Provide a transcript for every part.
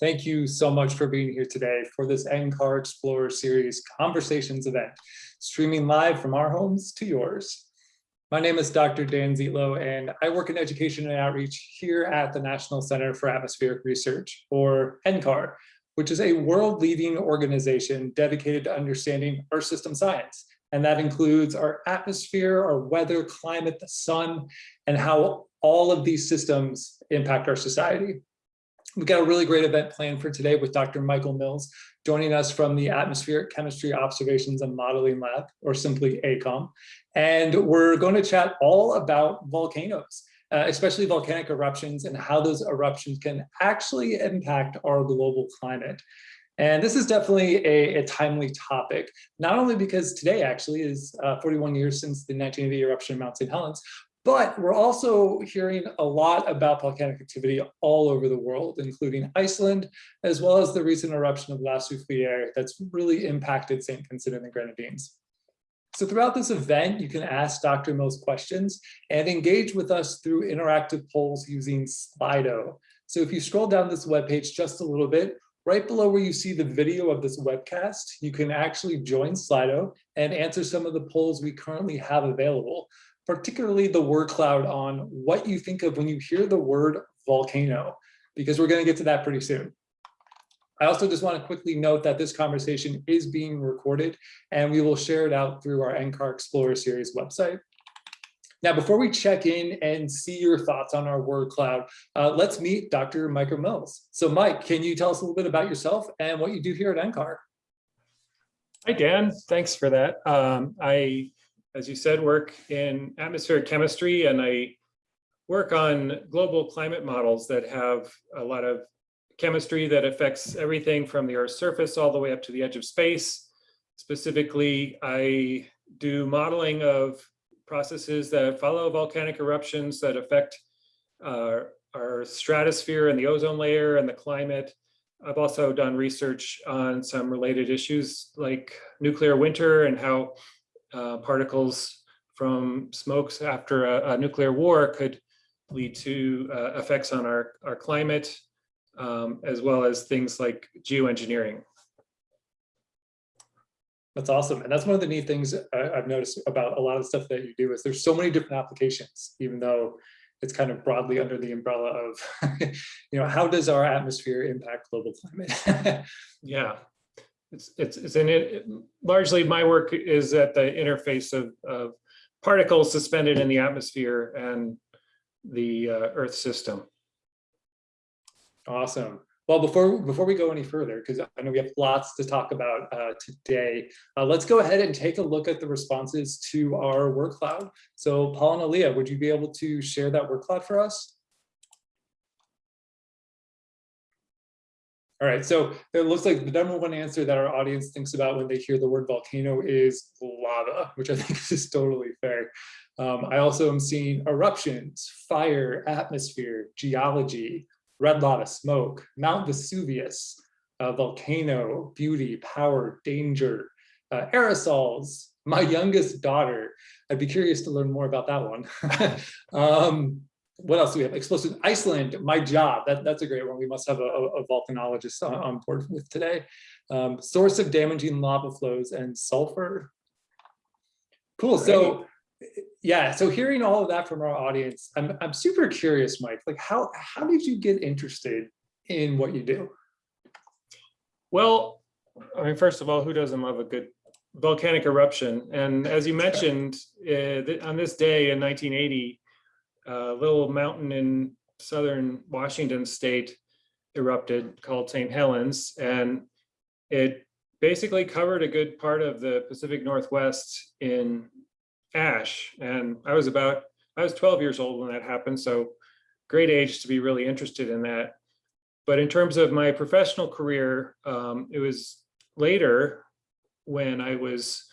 Thank you so much for being here today for this NCAR Explorer Series Conversations event, streaming live from our homes to yours. My name is Dr. Dan Zietlow, and I work in education and outreach here at the National Center for Atmospheric Research, or NCAR, which is a world-leading organization dedicated to understanding Earth system science. And that includes our atmosphere, our weather, climate, the sun, and how all of these systems impact our society. We've got a really great event planned for today with Dr. Michael Mills joining us from the Atmospheric Chemistry Observations and Modeling Lab, or simply ACOM. And we're going to chat all about volcanoes, uh, especially volcanic eruptions and how those eruptions can actually impact our global climate. And this is definitely a, a, timely topic, not only because today actually is uh, 41 years since the 1980 eruption of Mount St. Helens, but we're also hearing a lot about volcanic activity all over the world, including Iceland, as well as the recent eruption of La Soufriere that's really impacted St. Vincent and the Grenadines. So throughout this event, you can ask Dr. Mills questions and engage with us through interactive polls using Slido. So if you scroll down this webpage just a little bit, right below where you see the video of this webcast, you can actually join Slido and answer some of the polls we currently have available particularly the word cloud on what you think of when you hear the word volcano, because we're going to get to that pretty soon. I also just want to quickly note that this conversation is being recorded and we will share it out through our NCAR Explorer series website. Now, before we check in and see your thoughts on our word cloud, uh, let's meet Dr. Michael Mills. So Mike, can you tell us a little bit about yourself and what you do here at NCAR? Hi, Dan. Thanks for that. Um, I as you said, work in atmospheric chemistry and I work on global climate models that have a lot of chemistry that affects everything from the Earth's surface all the way up to the edge of space. Specifically, I do modeling of processes that follow volcanic eruptions that affect uh, our stratosphere and the ozone layer and the climate. I've also done research on some related issues like nuclear winter and how uh, particles from smokes after a, a, nuclear war could lead to uh, effects on our, our climate, um, as well as things like geoengineering. That's awesome. And that's one of the neat things I've noticed about a lot of stuff that you do is there's so many different applications, even though it's kind of broadly under the umbrella of, you know, how does our atmosphere impact global climate? yeah, it's it's, it's in it largely my work is at the interface of, of particles suspended in the atmosphere and the uh, earth system. Awesome. Well before before we go any further because i know we have lots to talk about uh, today uh, let's go ahead and take a look at the responses to our word cloud. So paul and Aaliyah, would you be able to share that word cloud for us All right, so it looks like the number one answer that our audience thinks about when they hear the word volcano is lava, which I think is totally fair. Um, I also am seeing eruptions, fire, atmosphere, geology, red lava smoke, Mount Vesuvius, uh, volcano, beauty, power, danger, uh, aerosols, my youngest daughter. I'd be curious to learn more about that one. um, what else do we have? Explosive Iceland, my job. That, that's a great one. We must have a, a volcanologist on, on, board with today. Um, source of damaging lava flows and sulfur. Cool. So yeah, so hearing all of that from our audience, I'm, I'm super curious, Mike, like how, how did you get interested in what you do? Well, I mean, first of all, who doesn't love a good volcanic eruption? And as you mentioned, uh, on this day in 1980, a little mountain in southern Washington state erupted called St. Helens. And it basically covered a good part of the Pacific Northwest in ash. And I was about, I was 12 years old when that happened. So great age to be really interested in that. But in terms of my professional career, um, it was later when I was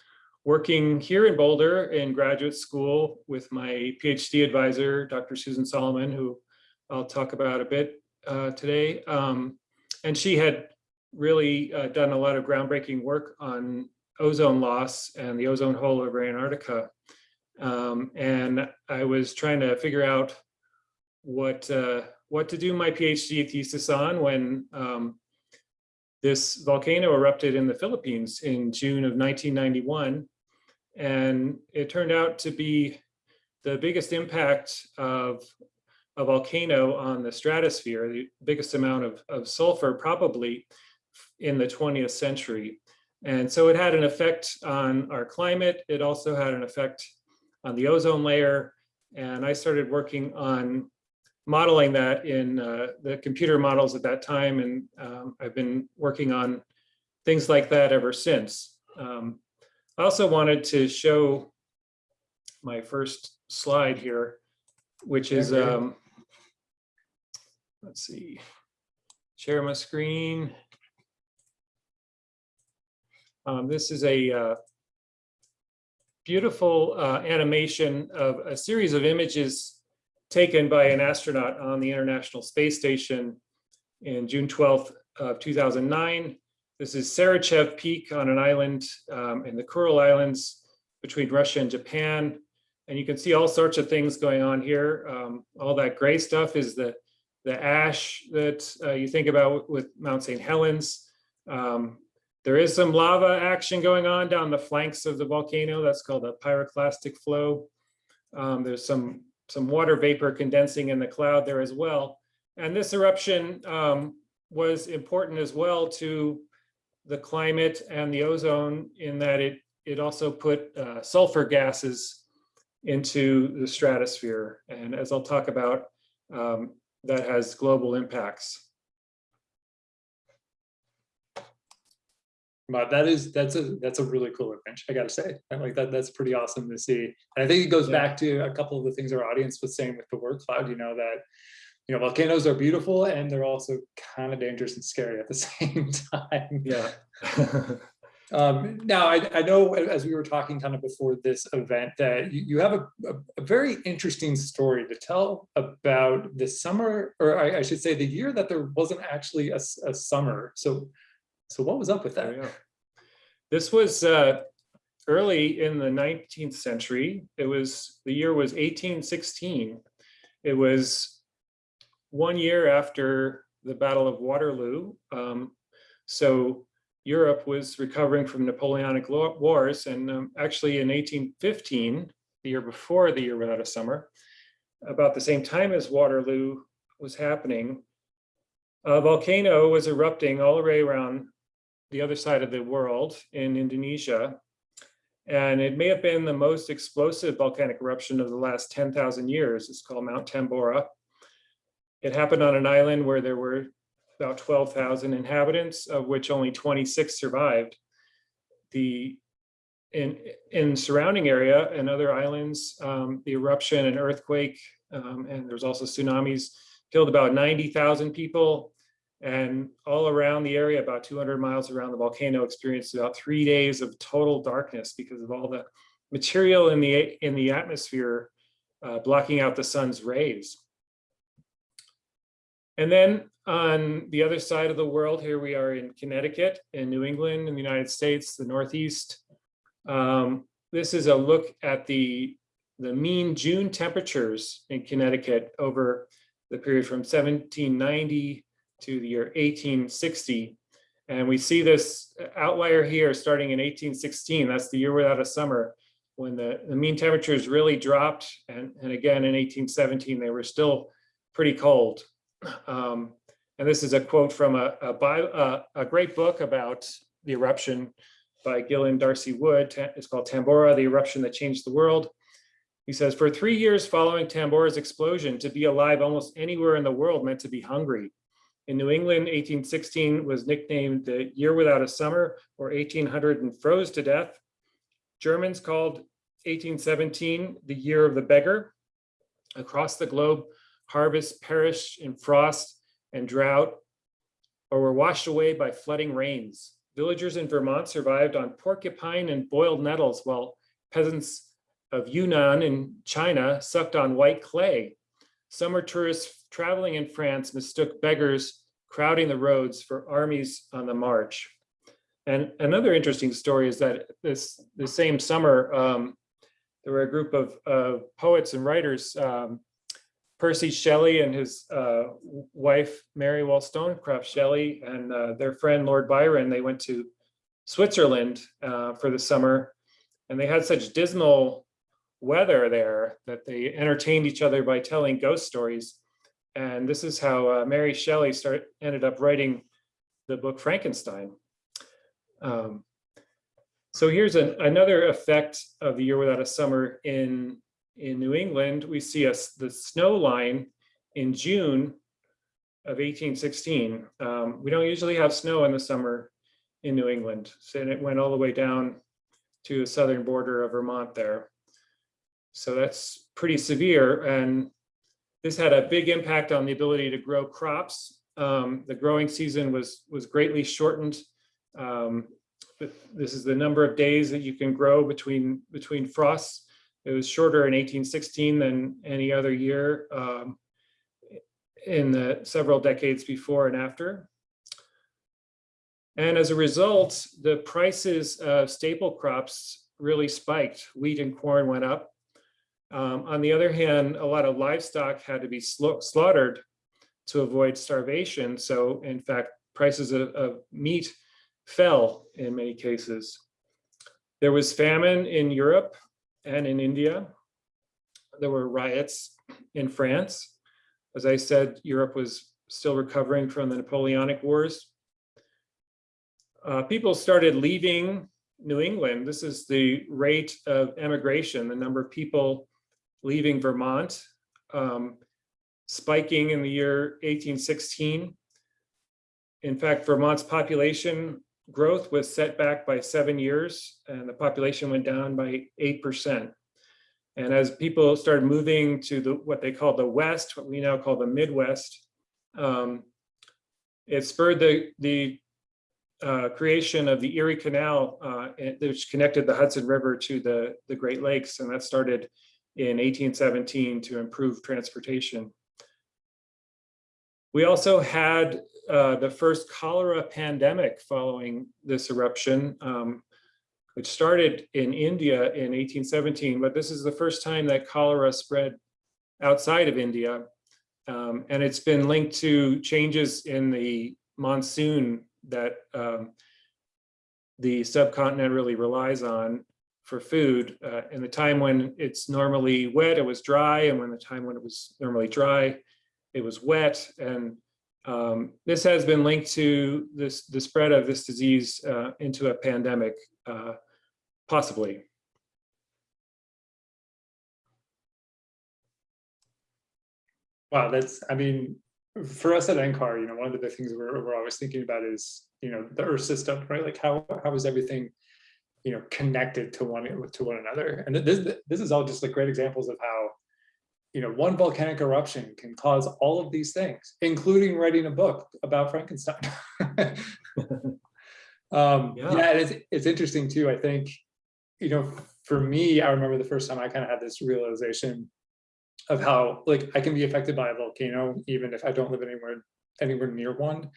working here in Boulder in graduate school with my PhD advisor, Dr. Susan Solomon, who I'll talk about a bit uh, today. Um, and she had really uh, done a lot of groundbreaking work on ozone loss and the ozone hole over Antarctica. Um, and I was trying to figure out what uh, what to do my PhD thesis on when um, this volcano erupted in the Philippines in June of 1991. And it turned out to be the biggest impact of a volcano on the stratosphere, the biggest amount of, of sulfur probably in the 20th century. And so it had an effect on our climate. It also had an effect on the ozone layer. And I started working on modeling that in uh, the computer models at that time. And um, I've been working on things like that ever since. Um, I also wanted to show my first slide here, which is, um, let's see, share my screen. Um, this is a uh, beautiful uh, animation of a series of images taken by an astronaut on the International Space Station in June 12th of 2009. This is Sarychev Peak on an island um, in the Kuril Islands between Russia and Japan. And you can see all sorts of things going on here. Um, all that gray stuff is the, the ash that uh, you think about with Mount St. Helens. Um, there is some lava action going on down the flanks of the volcano. That's called a pyroclastic flow. Um, there's some, some water vapor condensing in the cloud there as well. And this eruption um, was important as well to the climate and the ozone in that it, it also put uh, sulfur gases into the stratosphere. And as I'll talk about, um, that has global impacts. But that is, that's a, that's a really cool image, I gotta say. Like that, that's pretty awesome to see. And I think it goes Yeah. back to a couple of the things our audience was saying with the word cloud, you know, that, you know, volcanoes are beautiful and they're also kind of dangerous and scary at the same time. Yeah. Um, now, I, I know as we were talking kind of before this event that you, you have a, a, a very interesting story to tell about the summer, or I, I should say the year that there wasn't actually a, a summer. So, so what was up with that? go. This was uh, early in the 19th century. It was, the year was 1816. It was one year after the Battle of Waterloo. Um, So Europe was recovering from Napoleonic Wars and um, actually in 1815, the year before the year without a summer, about the same time as Waterloo was happening, a volcano was erupting all the way around the other side of the world in Indonesia. And it may have been the most explosive volcanic eruption of the last 10,000 years. It's called Mount Tambora. It happened on an island where there were about 12,000 inhabitants, of which only 26 survived. The in in surrounding area and other islands, um, the eruption and earthquake, um, and there's also tsunamis, killed about 90,000 people. And all around the area, about 200 miles around the volcano, experienced about three days of total darkness because of all the material in the in the atmosphere uh, blocking out the sun's rays. And then on the other side of the world, here we are in Connecticut, in New England, in the United States, the Northeast. Um, this is a look at the the mean June temperatures in Connecticut over the period from 1790 to the year 1860. And we see this outlier here starting in 1816. That's the year without a summer when the, the mean temperatures really dropped. And, and again, in 1817, they were still pretty cold. Um, and this is a quote from a, a, bio, uh, a great book about the eruption by Gillen D'Arcy Wood. It's called Tambora, the eruption that changed the world. He says, for three years following Tambora's explosion, to be alive almost anywhere in the world meant to be hungry. In New England, 1816 was nicknamed the year without a summer or 1800 and froze to death. Germans called 1817 the year of the beggar. Across the globe, harvests perished in frost and drought or were washed away by flooding rains. Villagers in Vermont survived on porcupine and boiled nettles while peasants of Yunnan in China sucked on white clay. Summer tourists traveling in France mistook beggars crowding the roads for armies on the march. And another interesting story is that this the same summer, um, there were a group of, of poets and writers um, Percy Shelley and his uh, wife, Mary Wollstonecraft Shelley, and uh, their friend Lord Byron, they went to Switzerland uh, for the summer. And they had such dismal weather there that they entertained each other by telling ghost stories. And this is how uh, Mary Shelley start, ended up writing the book Frankenstein. Um, so here's an, another effect of the year without a summer in, in New England. We see us the snow line in June of 1816. Um, we don't usually have snow in the summer in New England. So it went all the way down to the southern border of Vermont there. So that's pretty severe. And this had a big impact on the ability to grow crops. Um, the growing season was, was greatly shortened. Um, this is the number of days that you can grow between, between frosts. It was shorter in 1816 than any other year um, in the several decades before and after. And as a result, the prices of staple crops really spiked. Wheat and corn went up. Um, on the other hand, a lot of livestock had to be slaughtered to avoid starvation. So in fact, prices of, of meat fell in many cases. There was famine in Europe and in India. There were riots in France. As I said, Europe was still recovering from the Napoleonic Wars. Uh, people started leaving New England. This is the rate of emigration, the number of people leaving Vermont, um, spiking in the year 1816. In fact, Vermont's population growth was set back by seven years and the population went down by 8%. And as people started moving to the what they call the West, what we now call the Midwest, um, it spurred the, the uh, creation of the Erie Canal, uh, which connected the Hudson River to the, the Great Lakes. And that started in 1817 to improve transportation. We also had uh, the first cholera pandemic following this eruption, um, which started in India in 1817, but this is the first time that cholera spread outside of India. Um, and it's been linked to changes in the monsoon that um, the subcontinent really relies on for food. Uh, in the time when it's normally wet, it was dry, and when the time when it was normally dry, it was wet. And um, this has been linked to this the spread of this disease uh, into a pandemic, uh, possibly. Wow, that's, I mean, for us at NCAR, you know, one of the things we're, we're always thinking about is, you know, the Earth system, right? Like how, how is everything, you know, connected to one, to one another? And this, this is all just like great examples of how, you know, one volcanic eruption can cause all of these things, including writing a book about Frankenstein. um, yeah, Yeah. and it's, it's interesting too. I think, you know, for me, I remember the first time I kind of had this realization of how like I can be affected by a volcano, even if I don't live anywhere anywhere near one.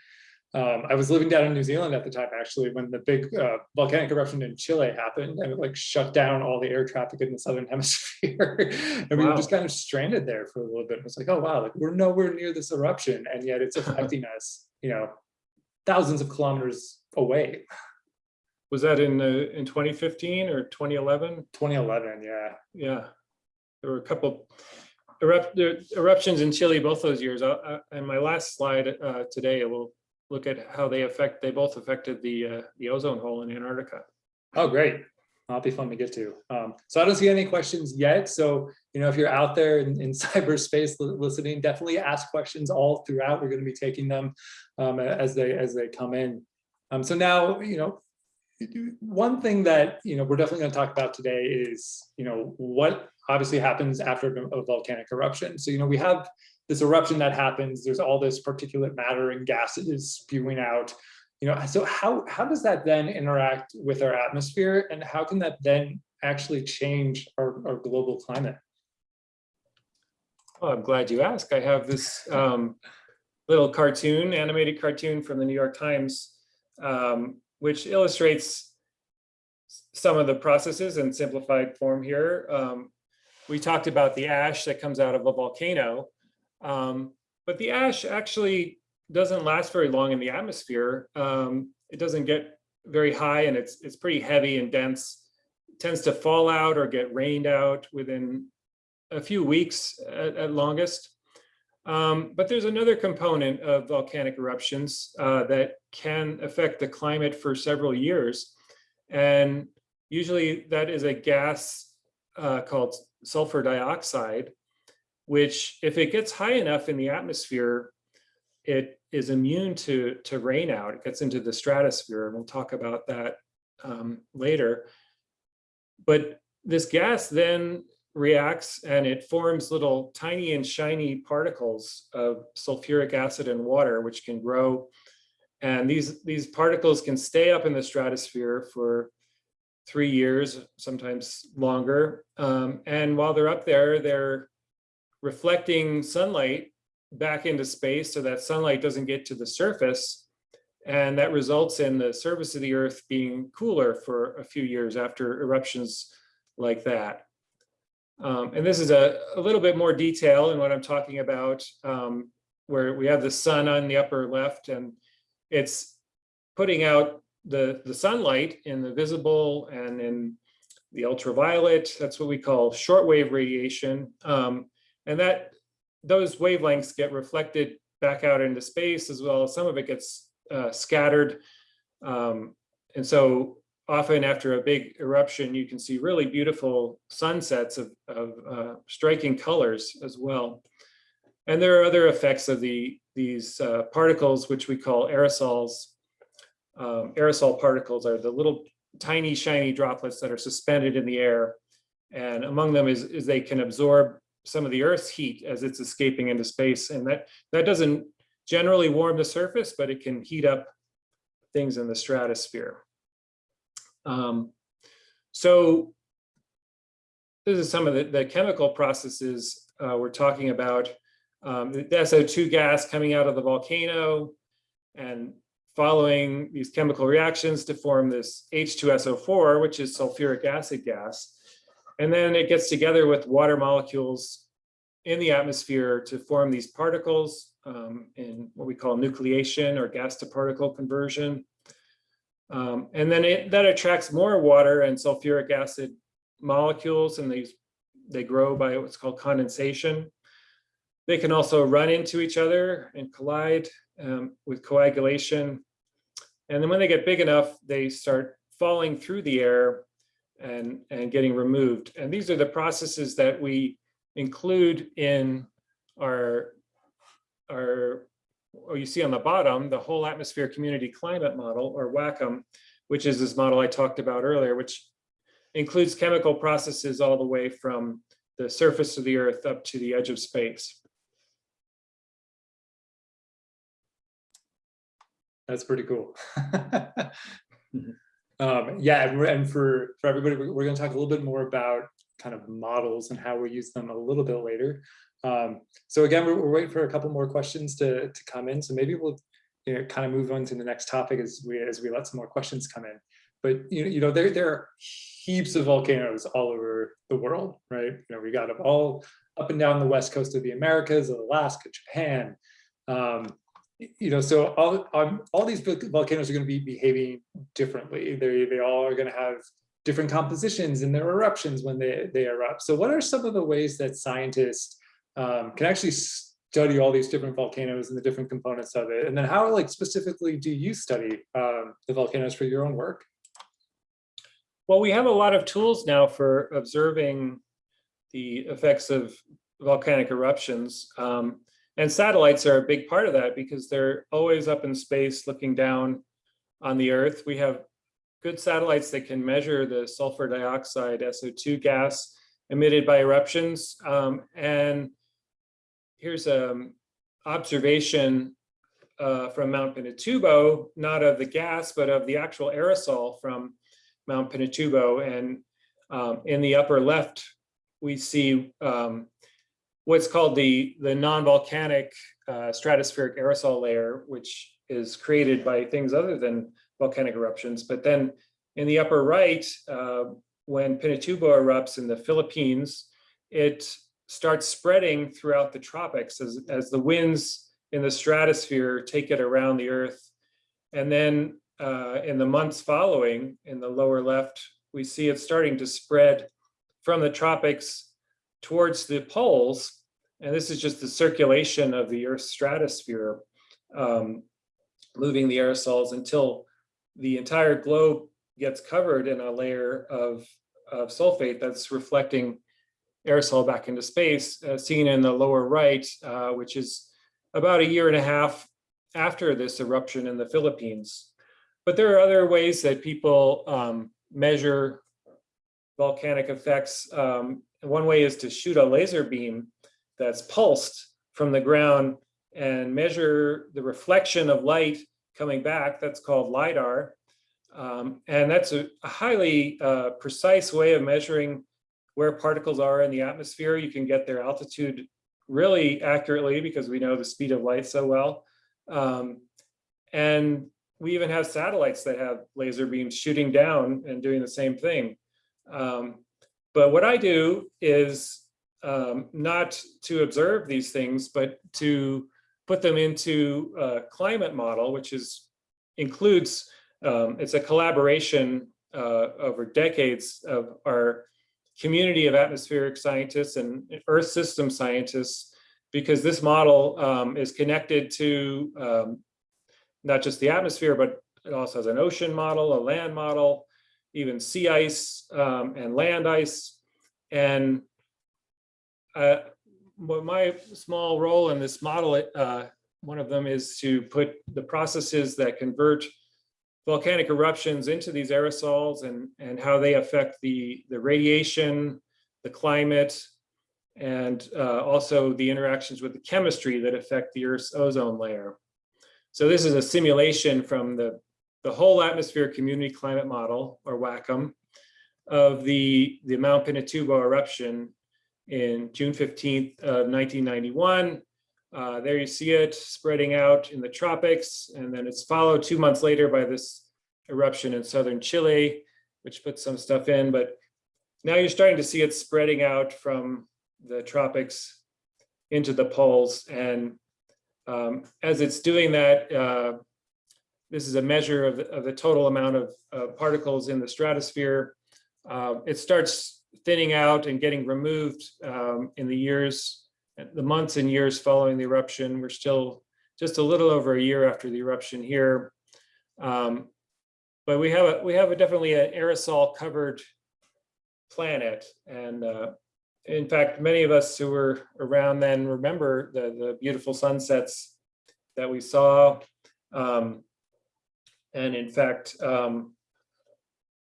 Um, I was living down in New Zealand at the time, actually, when the big uh, volcanic eruption in Chile happened and it like shut down all the air traffic in the Southern hemisphere. and we were just kind of stranded there for a little bit. It was like, oh, wow, like we're nowhere near this eruption. And yet it's affecting us, you know, thousands of kilometers away. Was that in uh, in 2015 or 2011? 2011, yeah. Yeah, there were a couple erupt eruptions in Chile both those years. Uh, And my last slide uh, today, we'll look at how they affect. They both affected the uh, the ozone hole in Antarctica. Oh, great. That'll be fun to get to. Um, so I don't see any questions yet. So, you know, if you're out there in, in cyberspace listening, definitely ask questions all throughout. We're going to be taking them um, as they as they come in. Um, so now, you know, one thing that, you know, we're definitely going to talk about today is, you know, what obviously happens after a volcanic eruption. So, you know, we have this eruption that happens, there's all this particulate matter and gases spewing out, you know, so how, how does that then interact with our atmosphere and how can that then actually change our, our global climate? Well, I'm glad you asked. I have this um, little cartoon, animated cartoon from the New York Times, um, which illustrates some of the processes in simplified form here. Um, we talked about the ash that comes out of a volcano. Um, but the ash actually doesn't last very long in the atmosphere. Um, it doesn't get very high and it's it's pretty heavy and dense. tends to fall out or get rained out within a few weeks at, at longest. Um, but there's another component of volcanic eruptions uh, that can affect the climate for several years. And usually that is a gas uh, called sulfur dioxide, which if it gets high enough in the atmosphere, it is immune to, to rain out. It gets into the stratosphere. and We'll talk about that um, later. But this gas then reacts and it forms little tiny and shiny particles of sulfuric acid and water, which can grow. And these, these particles can stay up in the stratosphere for three years, sometimes longer. Um, and while they're up there, they're reflecting sunlight back into space so that sunlight doesn't get to the surface. And that results in the surface of the earth being cooler for a few years after eruptions like that. Um, and this is a, a little bit more detail in what I'm talking about, um, where we have the sun on the upper left and it's putting out the, the sunlight in the visible and in the ultraviolet. That's what we call shortwave radiation. Um, and that those wavelengths get reflected back out into space as well some of it gets uh, scattered. Um, and so often after a big eruption, you can see really beautiful sunsets of, of uh, striking colors as well. And there are other effects of the these uh, particles, which we call aerosols. Um, aerosol particles are the little tiny shiny droplets that are suspended in the air. And among them is, is they can absorb some of the Earth's heat as it's escaping into space. And that, that doesn't generally warm the surface, but it can heat up things in the stratosphere. Um, so this is some of the, the chemical processes uh, we're talking about. Um, the SO2 gas coming out of the volcano and following these chemical reactions to form this H2SO4, which is sulfuric acid gas. And then it gets together with water molecules in the atmosphere to form these particles um, in what we call nucleation or gas to particle conversion. Um, and then it, that attracts more water and sulfuric acid molecules and these they grow by what's called condensation. They can also run into each other and collide um, with coagulation. And then when they get big enough, they start falling through the air and, and getting removed. And these are the processes that we include in our, our or you see on the bottom, the whole atmosphere community climate model or WACCM, which is this model I talked about earlier, which includes chemical processes all the way from the surface of the earth up to the edge of space. That's pretty cool. um, yeah, and, and for, for everybody, we're, we're going to talk a little bit more about kind of models and how we use them a little bit later. Um, so again, we're, we're, waiting for a couple more questions to, to come in. So maybe we'll you know, kind of move on to the next topic as we as we let some more questions come in. But you you know there, there are heaps of volcanoes all over the world, right? You know, we got them all up and down the west coast of the Americas, Alaska, Japan. Um, you know, so all, um, all these volcanoes are going to be behaving differently. They, they all are going to have different compositions in their eruptions when they, they erupt. So what are some of the ways that scientists um, can actually study all these different volcanoes and the different components of it. And then how like specifically do you study um, the volcanoes for your own work? Well, we have a lot of tools now for observing the effects of volcanic eruptions. Um, and satellites are a big part of that because they're always up in space looking down on the Earth. We have good satellites that can measure the sulfur dioxide SO2 gas emitted by eruptions. Um, and here's an observation uh, from Mount Pinatubo, not of the gas, but of the actual aerosol from Mount Pinatubo. And um, in the upper left, we see um, what's called the, the non-volcanic uh, stratospheric aerosol layer, which is created by things other than volcanic eruptions. But then in the upper right, uh, when Pinatubo erupts in the Philippines, it starts spreading throughout the tropics as, as the winds in the stratosphere take it around the earth. And then uh, in the months following, in the lower left, we see it starting to spread from the tropics towards the poles. And this is just the circulation of the Earth's stratosphere, um, moving the aerosols until the entire globe gets covered in a layer of, of sulfate that's reflecting aerosol back into space, uh, seen in the lower right, uh, which is about a year and a half after this eruption in the Philippines. But there are other ways that people um, measure volcanic effects. Um, one way is to shoot a laser beam that's pulsed from the ground and measure the reflection of light coming back. That's called LIDAR. Um, and that's a, a highly uh, precise way of measuring where particles are in the atmosphere. You can get their altitude really accurately because we know the speed of light so well. Um, and we even have satellites that have laser beams shooting down and doing the same thing. Um, but what I do is um, not to observe these things, but to put them into a climate model, which is includes, um, it's a collaboration uh, over decades of our community of atmospheric scientists and earth system scientists, because this model um, is connected to um, not just the atmosphere, but it also has an ocean model, a land model, even sea ice um, and land ice. And uh, my small role in this model, uh, one of them is to put the processes that convert volcanic eruptions into these aerosols and, and how they affect the, the radiation, the climate, and uh, also the interactions with the chemistry that affect the Earth's ozone layer. So this is a simulation from the, the whole atmosphere community climate model, or WACCM, of the, the Mount Pinatubo eruption in June 15th of 1991. Uh, there you see it spreading out in the tropics, and then it's followed two months later by this eruption in southern Chile, which puts some stuff in, but now you're starting to see it spreading out from the tropics into the poles. And um, as it's doing that, uh, this is a measure of the, of the total amount of uh, particles in the stratosphere. Uh, it starts thinning out and getting removed um, in the years, the months and years following the eruption. We're still just a little over a year after the eruption here. Um, but we have a we have a definitely an aerosol covered planet. And uh, in fact, many of us who were around then remember the, the beautiful sunsets that we saw. Um, and in fact, um,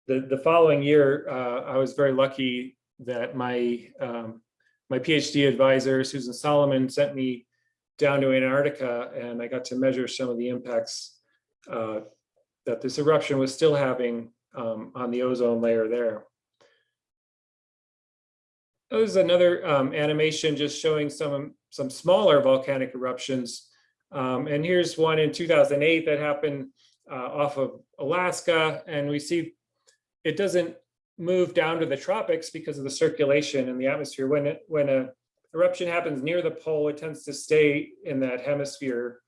the, the following year, uh, I was very lucky that my um, my PhD advisor, Susan Solomon, sent me down to Antarctica and I got to measure some of the impacts uh, that this eruption was still having um, on the ozone layer there. There's another um, animation just showing some, some smaller volcanic eruptions. Um, and here's one in 2008 that happened uh, off of Alaska. And we see it doesn't move down to the tropics because of the circulation in the atmosphere. When, it, when a eruption happens near the pole, it tends to stay in that hemisphere.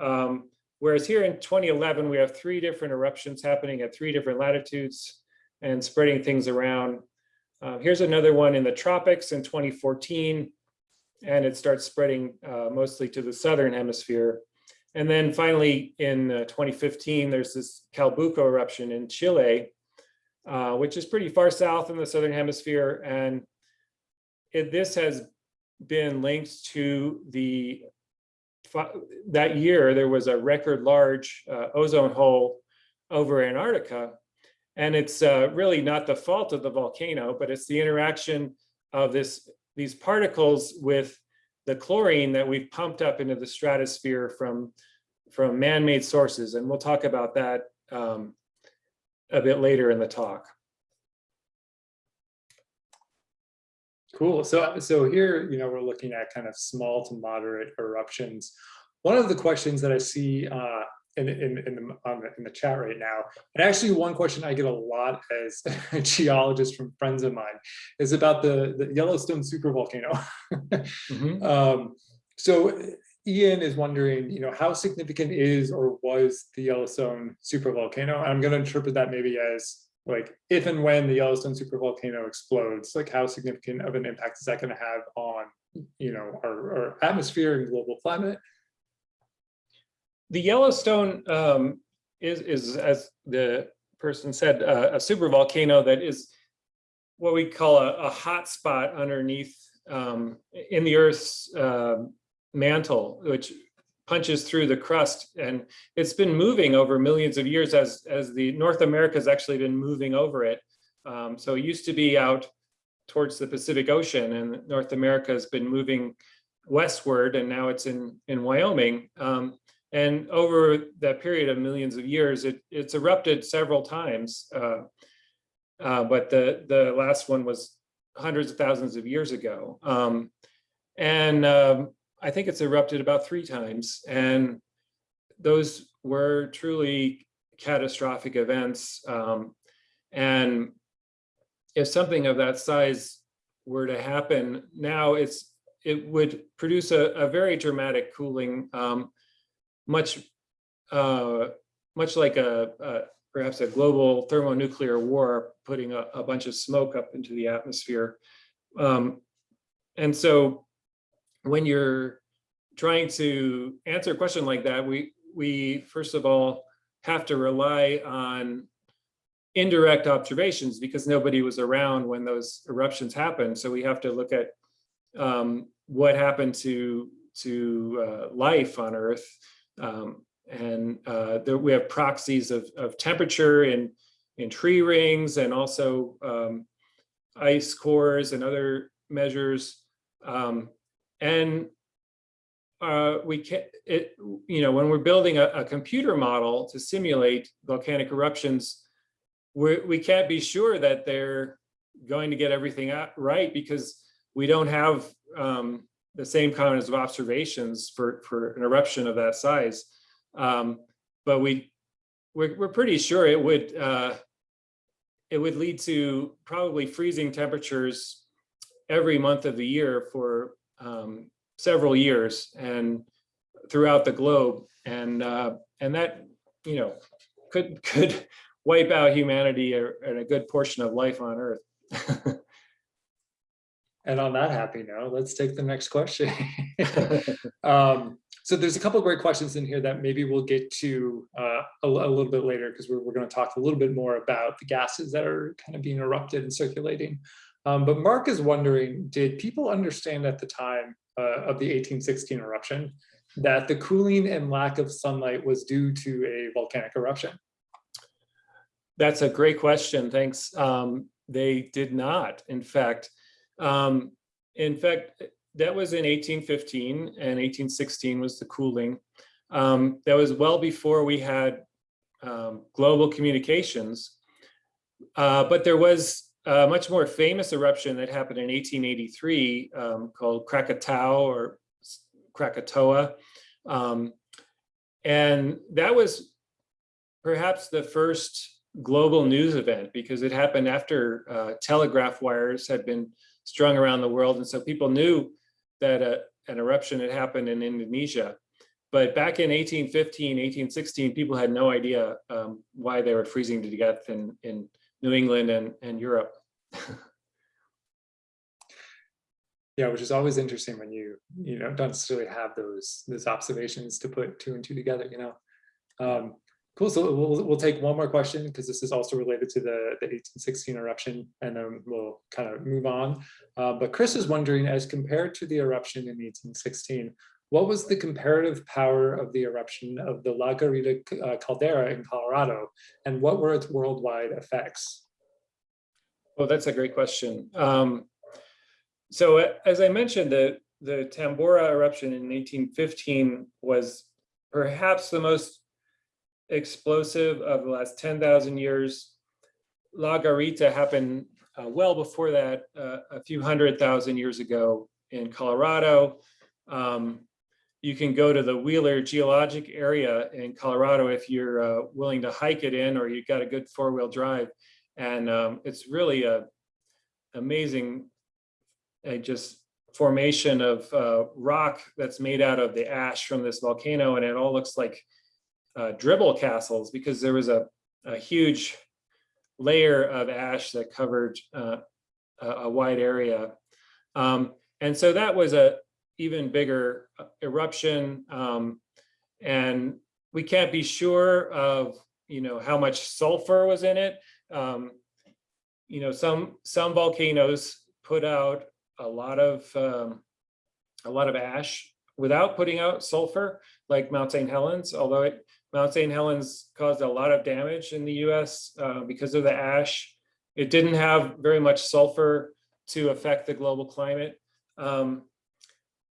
Um, whereas here in 2011, we have three different eruptions happening at three different latitudes and spreading things around. Uh, here's another one in the tropics in 2014, and it starts spreading uh, mostly to the southern hemisphere. And then finally in uh, 2015, there's this Calbuco eruption in Chile, uh, which is pretty far south in the Southern hemisphere. And it, this has been linked to the, that year, there was a record large uh, ozone hole over Antarctica. And it's uh, really not the fault of the volcano, but it's the interaction of this these particles with the chlorine that we've pumped up into the stratosphere from, from man-made sources. And we'll talk about that um, a bit later in the talk. Cool. So, so here, you know, we're looking at kind of small to moderate eruptions. One of the questions that I see uh, in, in, in, the, on the, in the chat right now. And actually one question I get a lot as a geologist from friends of mine is about the, the Yellowstone supervolcano. Mhm. Um, so Ian is wondering, you know, how significant is or was the Yellowstone supervolcano? I'm going to interpret that maybe as like if and when the Yellowstone supervolcano explodes, like how significant of an impact is that going to have on, you know, our, our atmosphere and global climate? The Yellowstone um, is, is, as the person said, uh, a supervolcano that is what we call a, a hot spot underneath um, in the Earth's uh, mantle, which punches through the crust. And it's been moving over millions of years as, as the North America has actually been moving over it. Um, so it used to be out towards the Pacific Ocean and North America has been moving westward and now it's in, in Wyoming. Um, and over that period of millions of years, it, it's erupted several times. Uh, uh, but the, the last one was hundreds of thousands of years ago. Um, and um, I think it's erupted about three times. And those were truly catastrophic events. Um, and if something of that size were to happen now, it's it would produce a, a very dramatic cooling, um, much uh, much like a, a perhaps a global thermonuclear war, putting a, a bunch of smoke up into the atmosphere. Um, and so when you're trying to answer a question like that, we, we first of all have to rely on indirect observations because nobody was around when those eruptions happened. So we have to look at um, what happened to, to uh, life on Earth. Um, and uh, there, we have proxies of, of temperature in, in tree rings and also um, ice cores and other measures. Um, and uh, we can, it, you know, when we're building a, a computer model to simulate volcanic eruptions, we're, we can't be sure that they're going to get everything right because we don't have um, the same kinds of observations for, for an eruption of that size. Um, but we, we're, we're pretty sure it would, uh, it would lead to probably freezing temperatures every month of the year for um, several years and throughout the globe. And, uh, and that, you know, could, could wipe out humanity and a good portion of life on Earth. And on that happy note, let's take the next question. um, so there's a couple of great questions in here that maybe we'll get to uh, a, a little bit later because we're, we're going to talk a little bit more about the gases that are kind of being erupted and circulating. Um, but Mark is wondering, did people understand at the time uh, of the 1816 eruption that the cooling and lack of sunlight was due to a volcanic eruption? That's a great question. Thanks. Um, they did not, in fact. Um, in fact, that was in 1815 and 1816 was the cooling. Um, that was well before we had um, global communications. Uh, but there was a much more famous eruption that happened in 1883 um, called Krakatau or Krakatoa. Um, and that was perhaps the first global news event because it happened after uh, telegraph wires had been strung around the world. And so people knew that a, an eruption had happened in Indonesia. But back in 1815, 1816, people had no idea um, why they were freezing to death in, in New England and, and Europe. Yeah, which is always interesting when you, you know, don't necessarily have those, those observations to put two and two together, you know. Um, cool, so we'll, we'll take one more question because this is also related to the, the 1816 eruption and then we'll kind of move on. Uh, but Chris is wondering, as compared to the eruption in 1816, what was the comparative power of the eruption of the La Garita uh, caldera in Colorado and what were its worldwide effects? Well, that's a great question. Um, so as I mentioned, the, the Tambora eruption in 1815 was perhaps the most explosive of the last 10,000 years. La Garita happened uh, well before that, uh, a few hundred thousand years ago in Colorado. Um, you can go to the Wheeler Geologic Area in Colorado if you're uh, willing to hike it in or you've got a good four-wheel drive. And um, it's really a amazing, uh, just formation of uh, rock that's made out of the ash from this volcano, and it all looks like uh, dribble castles because there was a, a huge layer of ash that covered uh, a, a wide area. Um, and so that was a even bigger uh, eruption. Um, and we can't be sure of, you know, how much sulfur was in it. Um, you know, some some volcanoes put out a lot of um, a lot of ash without putting out sulfur, like Mount St. Helens, although it, Mount St. Helens caused a lot of damage in the US uh, because of the ash. It didn't have very much sulfur to affect the global climate. Um,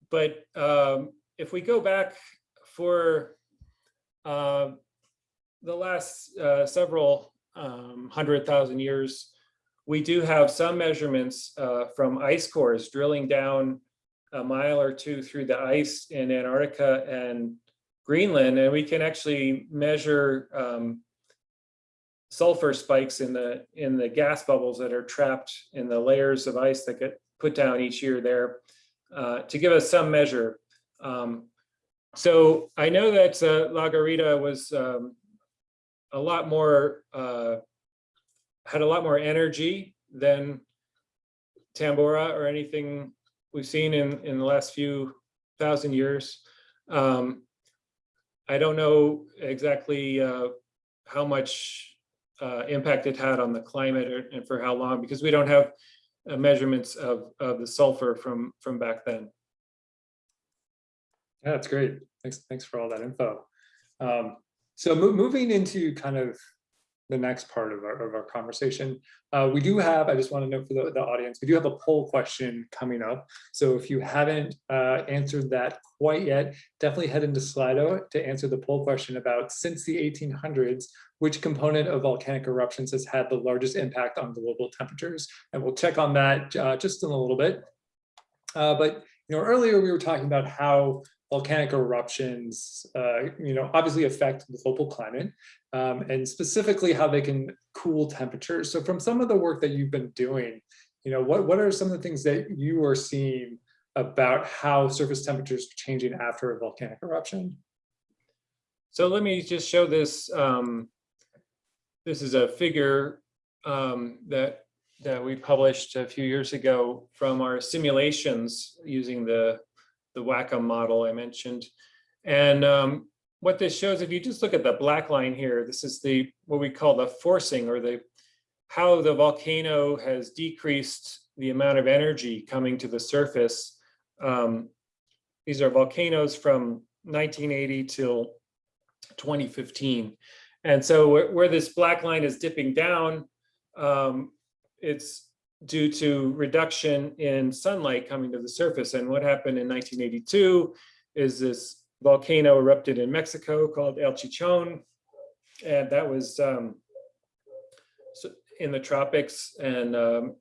but um, if we go back for uh, the last uh, several um, hundred thousand years, we do have some measurements uh, from ice cores drilling down a mile or two through the ice in Antarctica and Greenland, and we can actually measure um, sulfur spikes in the in the gas bubbles that are trapped in the layers of ice that get put down each year there uh, to give us some measure. Um, so I know that uh, La Garita was um, a lot more uh, had a lot more energy than Tambora or anything we've seen in, in the last few thousand years. Um, I don't know exactly uh, how much uh, impact it had on the climate or, and for how long, because we don't have uh, measurements of, of the sulfur from, from back then. Yeah, that's great. Thanks, thanks for all that info. Um, so mo moving into kind of the next part of our, of our conversation. Uh, we do have, I just want to note for the, the audience, we do have a poll question coming up. So if you haven't uh, answered that quite yet, definitely head into Slido to answer the poll question about since the 1800s, which component of volcanic eruptions has had the largest impact on global temperatures? And we'll check on that uh, just in a little bit. Uh, but you know, earlier we were talking about how volcanic eruptions, uh, you know, obviously affect the global climate um, and specifically how they can cool temperatures. So from some of the work that you've been doing, you know, what, what are some of the things that you are seeing about how surface temperatures are changing after a volcanic eruption? So let me just show this. Um, this is a figure um, that that we published a few years ago from our simulations using the the WACCM model I mentioned. And um, what this shows, if you just look at the black line here, this is the what we call the forcing or the how the volcano has decreased the amount of energy coming to the surface. Um, these are volcanoes from 1980 till 2015. And so where, where this black line is dipping down, um, it's due to reduction in sunlight coming to the surface. And what happened in 1982 is this volcano erupted in Mexico called El Chichon. And that was um, in the tropics and um,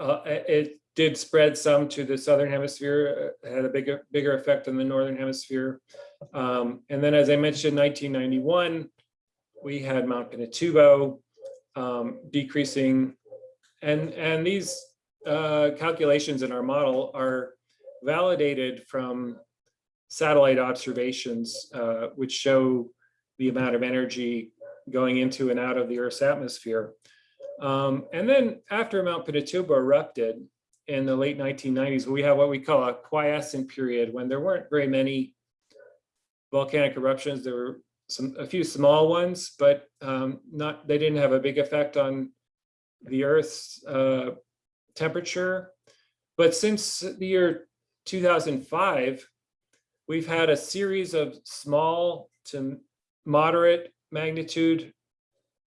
uh, it did spread some to the southern hemisphere, had a bigger bigger effect on the northern hemisphere. Um, and then as I mentioned, 1991, we had Mount Pinatubo um, decreasing and, and these uh, calculations in our model are validated from satellite observations, uh, which show the amount of energy going into and out of the Earth's atmosphere. Um, and then after Mount Pinatubo erupted in the late 1990s, we have what we call a quiescent period when there weren't very many volcanic eruptions. There were some a few small ones, but um, not they didn't have a big effect on the Earth's uh, temperature. But since the year 2005, we've had a series of small to moderate magnitude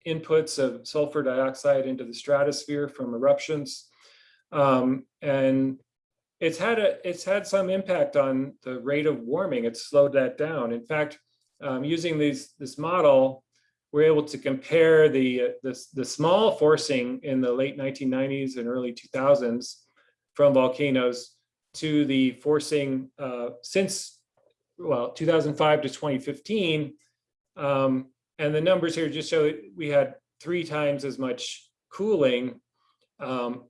inputs of sulfur dioxide into the stratosphere from eruptions. Um, and it's had a it's had some impact on the rate of warming. It's slowed that down. In fact, um, using these this model, we're able to compare the, uh, the, the small forcing in the late 1990s and early 2000s from volcanoes to the forcing uh, since well, 2005 to 2015. Um, and the numbers here just show that we had three times as much cooling um,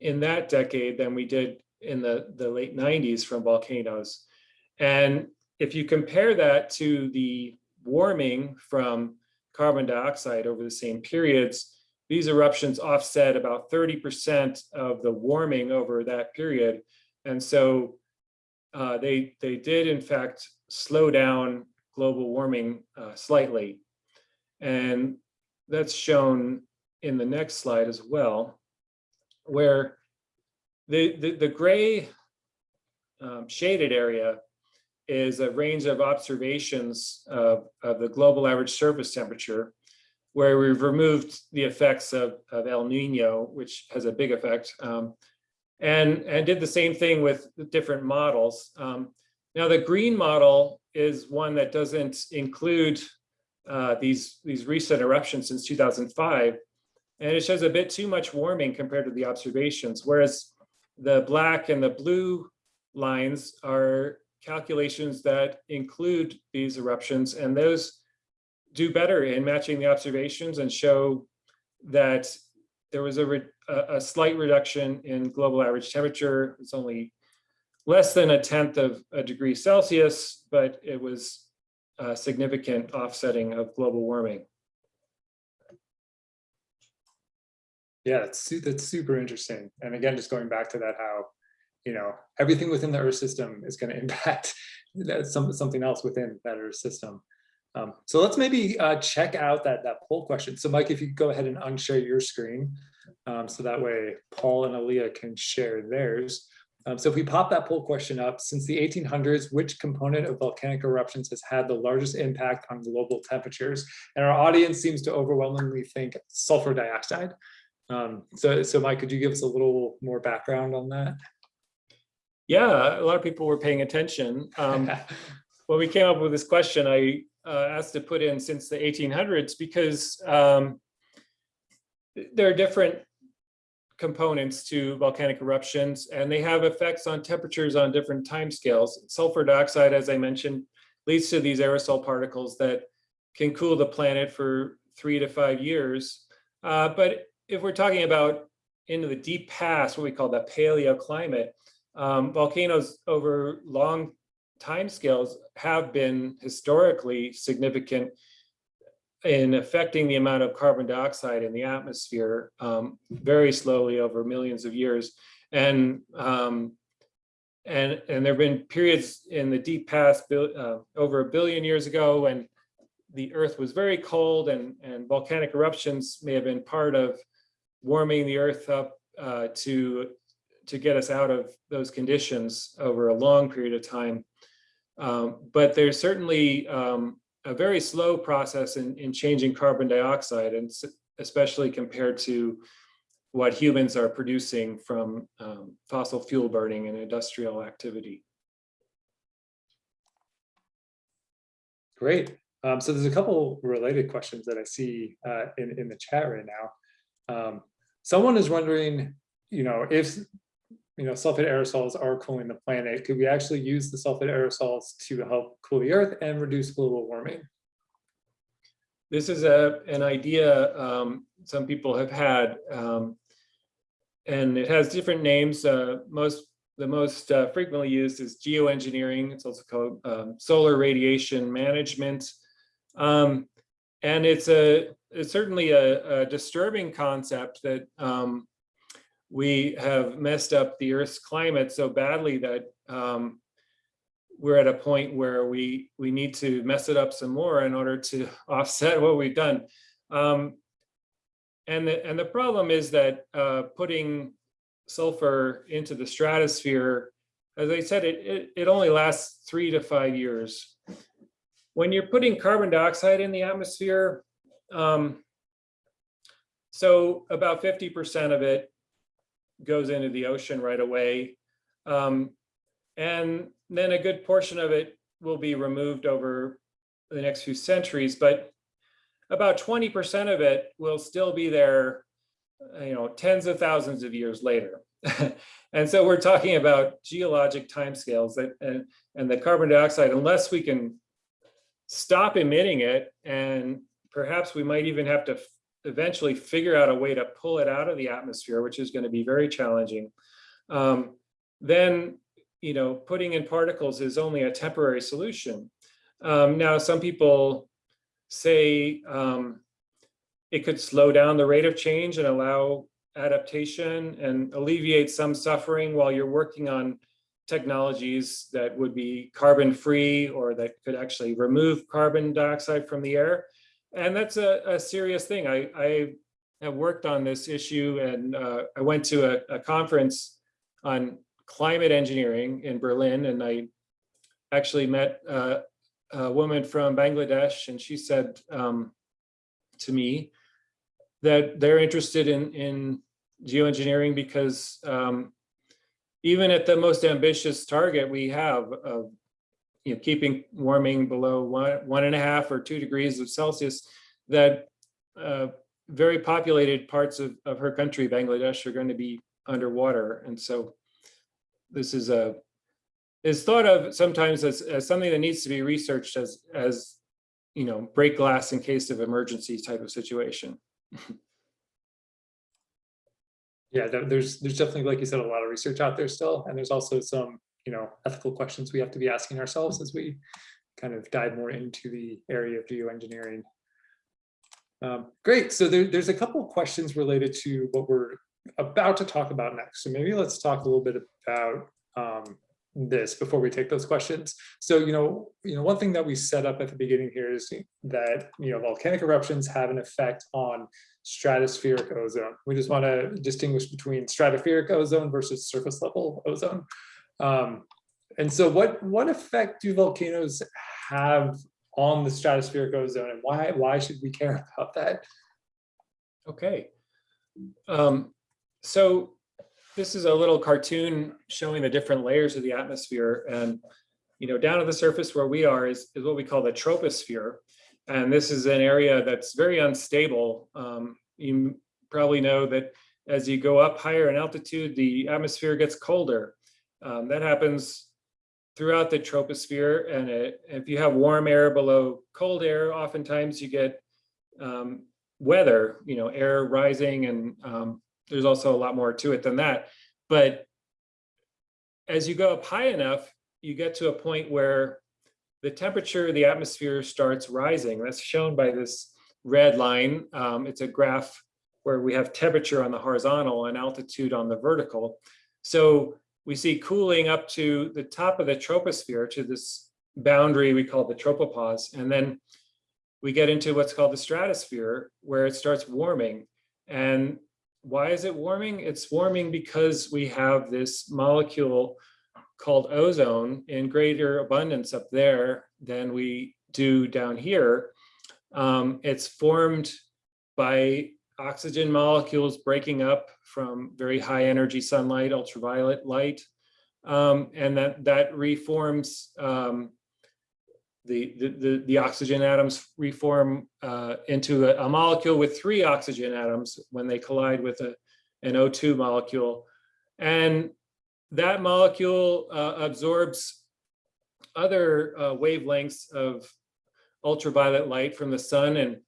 in that decade than we did in the, the late 90s from volcanoes. And if you compare that to the warming from carbon dioxide over the same periods, these eruptions offset about 30% of the warming over that period. And so uh, they, they did in fact slow down global warming uh, slightly. And that's shown in the next slide as well, where the, the, the gray um, shaded area is a range of observations of, of the global average surface temperature, where we've removed the effects of, of El Nino, which has a big effect, um, and, and did the same thing with different models. Um, now, the green model is one that doesn't include uh, these, these recent eruptions since 2005, and it shows a bit too much warming compared to the observations, whereas the black and the blue lines are calculations that include these eruptions, and those do better in matching the observations and show that there was a, a slight reduction in global average temperature. It's only less than a tenth of a degree Celsius, but it was a significant offsetting of global warming. Yeah, that's, that's super interesting. And again, just going back to that, how, you know, everything within the Earth system is going to impact some, something else within that Earth system. Um, so let's maybe uh, check out that, that poll question. So Mike, if you go ahead and unshare your screen, um, so that way Paul and Aaliyah can share theirs. Um, so if we pop that poll question up, since the 1800s, which component of volcanic eruptions has had the largest impact on global temperatures? And our audience seems to overwhelmingly think sulfur dioxide. Um, so, so Mike, could you give us a little more background on that? Yeah, a lot of people were paying attention. Um, when we came up with this question, I uh, asked to put in since the 1800s because um, there are different components to volcanic eruptions and they have effects on temperatures on different timescales. Sulfur dioxide, as I mentioned, leads to these aerosol particles that can cool the planet for three to five years. Uh, but if we're talking about into the deep past, what we call the paleoclimate, um, volcanoes over long timescales have been historically significant in affecting the amount of carbon dioxide in the atmosphere um, very slowly over millions of years. And um, and and there have been periods in the deep past uh, over a billion years ago when the Earth was very cold and and volcanic eruptions may have been part of warming the Earth up uh, to to get us out of those conditions over a long period of time. Um, but there's certainly um, a very slow process in, in changing carbon dioxide, and especially compared to what humans are producing from um, fossil fuel burning and industrial activity. Great. Um, so there's a couple related questions that I see uh, in, in the chat right now. Um, someone is wondering, you know, if you know, sulfate aerosols are cooling the planet, could we actually use the sulfate aerosols to help cool the earth and reduce global warming? This is a, an idea um, some people have had, um, and it has different names. Uh, most, the most uh, frequently used is geoengineering. It's also called um, solar radiation management. Um, and it's a, it's certainly a, a disturbing concept that um, we have messed up the Earth's climate so badly that um, we're at a point where we we need to mess it up some more in order to offset what we've done. Um, and the and the problem is that uh, putting sulfur into the stratosphere, as I said, it, it it only lasts three to five years. When you're putting carbon dioxide in the atmosphere, um, so about 50% of it goes into the ocean right away. Um, and then a good portion of it will be removed over the next few centuries, but about 20% of it will still be there, you know, tens of thousands of years later. And so we're talking about geologic timescales that, and, and the carbon dioxide, unless we can stop emitting it, and perhaps we might even have to eventually figure out a way to pull it out of the atmosphere, which is going to be very challenging. Um, then, you know, putting in particles is only a temporary solution. Um, now, some people say um, it could slow down the rate of change and allow adaptation and alleviate some suffering while you're working on technologies that would be carbon free or that could actually remove carbon dioxide from the air. And that's a, a serious thing. I, I have worked on this issue and uh, I went to a, a conference on climate engineering in Berlin and I actually met uh, a woman from Bangladesh and she said um, to me that they're interested in, in geoengineering because um, even at the most ambitious target we have of you know, keeping warming below one, one and a half or two degrees of Celsius, that uh, very populated parts of, of her country, Bangladesh, are going to be underwater. And so this is a is thought of sometimes as, as something that needs to be researched as as you know break glass in case of emergency type of situation. Yeah, there's, there's definitely, like you said, a lot of research out there still, and there's also some, you know, ethical questions we have to be asking ourselves as we kind of dive more into the area of geoengineering. Um, Great, so there, there's a couple of questions related to what we're about to talk about next. So maybe let's talk a little bit about um, this before we take those questions. So, you know, you know, one thing that we set up at the beginning here is that, you know, volcanic eruptions have an effect on stratospheric ozone. We just want to distinguish between stratospheric ozone versus surface level ozone. Um, and so what, what effect do volcanoes have on the stratospheric ozone and why, why should we care about that? Okay. Um, so this is a little cartoon showing the different layers of the atmosphere and you know down at the surface where we are is, is what we call the troposphere and this is an area that's very unstable um, you probably know that as you go up higher in altitude the atmosphere gets colder um, that happens throughout the troposphere and it, if you have warm air below cold air oftentimes you get um, weather you know air rising and um, there's also a lot more to it than that. But as you go up high enough, you get to a point where the temperature of the atmosphere starts rising. That's shown by this red line. Um, it's a graph where we have temperature on the horizontal and altitude on the vertical. So we see cooling up to the top of the troposphere to this boundary we call the tropopause. And then we get into what's called the stratosphere where it starts warming. And why is it warming? It's warming because we have this molecule called ozone in greater abundance up there than we do down here. Um, it's formed by oxygen molecules breaking up from very high energy sunlight, ultraviolet light, um, and that, that reforms um, the, the, the, oxygen atoms reform uh, into a, a, molecule with three oxygen atoms when they collide with a, an O2 molecule. And that molecule uh, absorbs other uh, wavelengths of ultraviolet light from the sun and,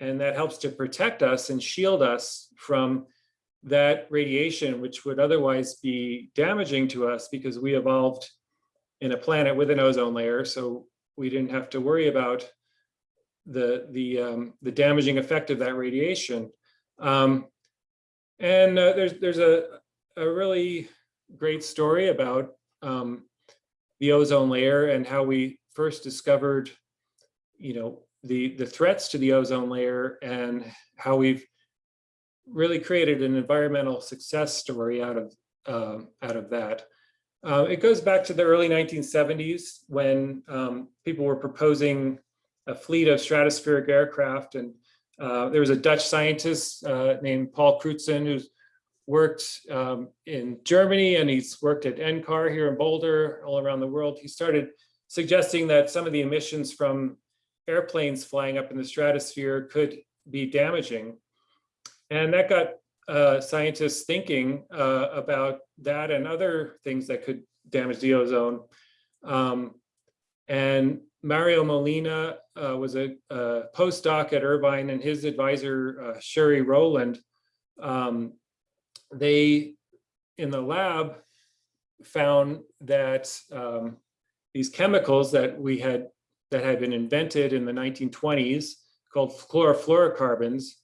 and that helps to protect us and shield us from that radiation, which would otherwise be damaging to us because we evolved in a planet with an ozone layer. So we didn't have to worry about the the um, the damaging effect of that radiation. Um, and uh, there's there's a a really great story about um, the ozone layer and how we first discovered, you know, the the threats to the ozone layer and how we've really created an environmental success story out of um, out of that. Uh, it goes back to the early 1970s when um, people were proposing a fleet of stratospheric aircraft. And uh, there was a Dutch scientist uh, named Paul Crutzen who's worked um, in Germany and he's worked at NCAR here in Boulder, all around the world. He started suggesting that some of the emissions from airplanes flying up in the stratosphere could be damaging. And that got uh, scientists thinking uh, about that and other things that could damage the ozone. Um, and Mario Molina uh, was a, a postdoc at Irvine and his advisor, uh, Sherry Rowland, um, they, in the lab, found that um, these chemicals that we had, that had been invented in the 1920s called chlorofluorocarbons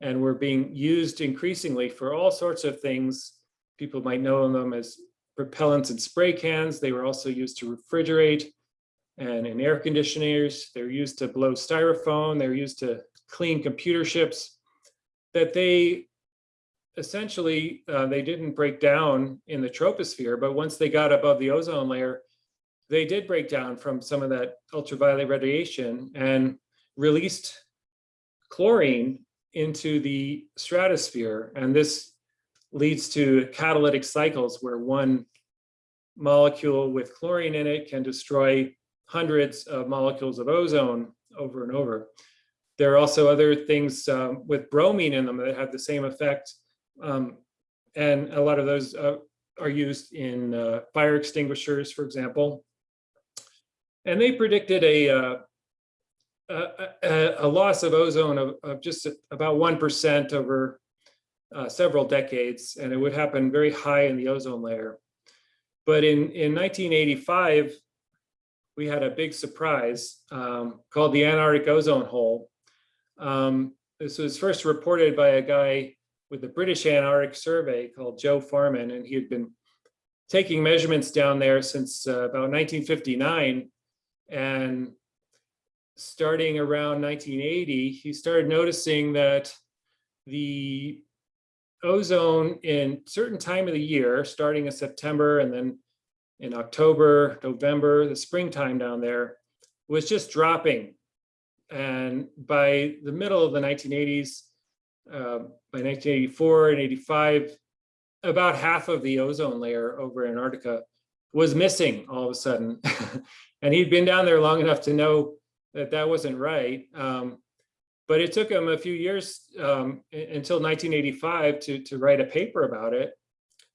and were being used increasingly for all sorts of things. People might know them as propellants and spray cans. They were also used to refrigerate and in air conditioners. They're used to blow styrofoam. They're used to clean computer ships. That they essentially, uh, they didn't break down in the troposphere, but once they got above the ozone layer, they did break down from some of that ultraviolet radiation and released chlorine into the stratosphere. And this leads to catalytic cycles where one molecule with chlorine in it can destroy hundreds of molecules of ozone over and over. There are also other things um, with bromine in them that have the same effect. Um, and a lot of those uh, are used in uh, fire extinguishers, for example. And they predicted a, uh, a, a, loss of ozone of, of just about 1% over uh, several decades, and it would happen very high in the ozone layer. But in, in 1985, we had a big surprise um, called the Antarctic ozone hole. Um, this was first reported by a guy with the British Antarctic Survey called Joe Farman, and he had been taking measurements down there since uh, about 1959. And starting around 1980, he started noticing that the ozone in certain time of the year, starting in September and then in October, November, the springtime down there, was just dropping. And by the middle of the 1980s, uh, by 1984 and 85, about half of the ozone layer over Antarctica was missing all of a sudden. and he'd been down there long enough to know that that wasn't right. Um, but it took him a few years um, until 1985 to, to write a paper about it.